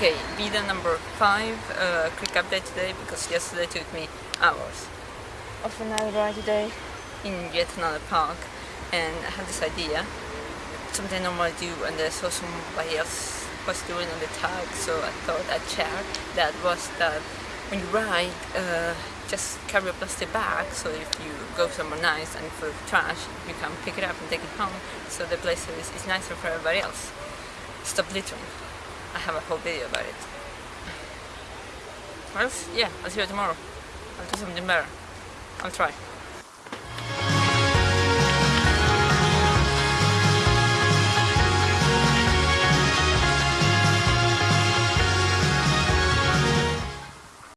Okay, video number 5, uh, quick update today because yesterday took me hours of another ride today in yet another park and I had this idea, something I normally do and I saw somebody else was doing on the tag so I thought I'd share. That was that when you ride, uh, just carry a plastic bag so if you go somewhere nice and full of trash you can pick it up and take it home so the place is, is nicer for everybody else. Stop littering. I have a whole video about it. Well, yeah, I'll see you tomorrow. I'll do something better. I'll try.